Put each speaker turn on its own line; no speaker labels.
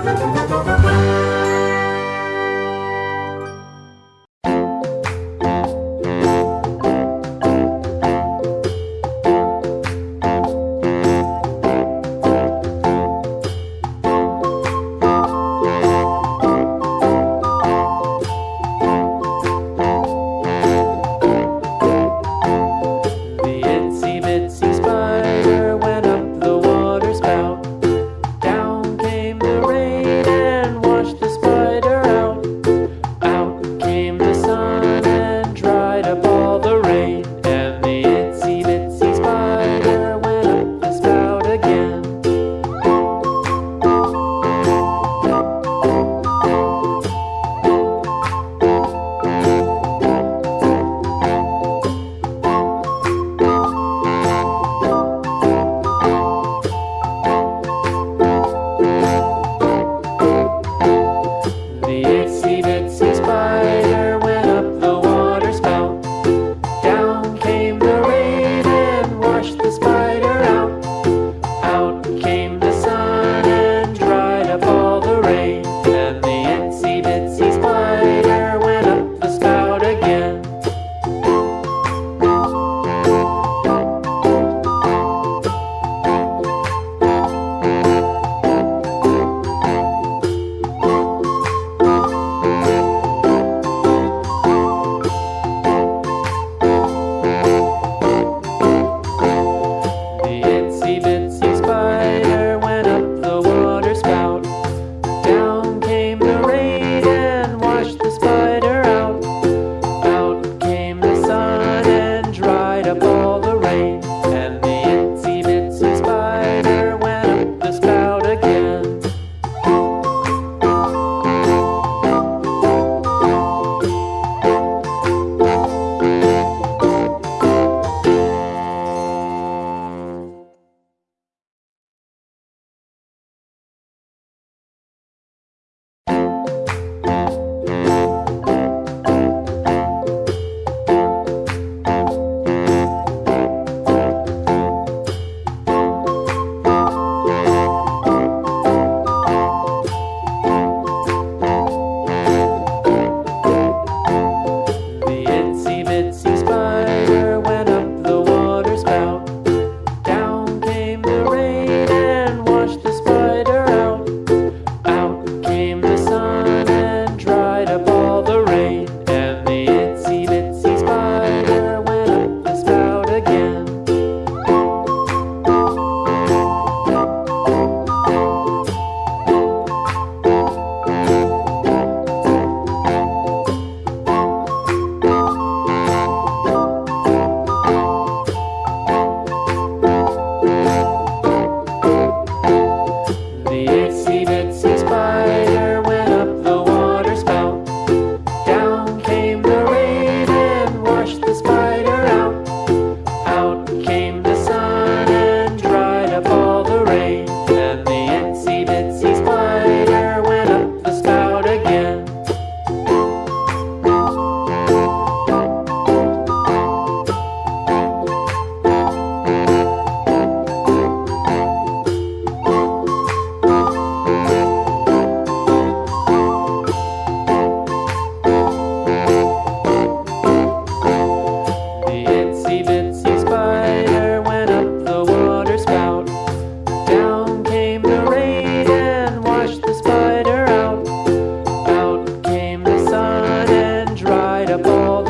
Música Singapore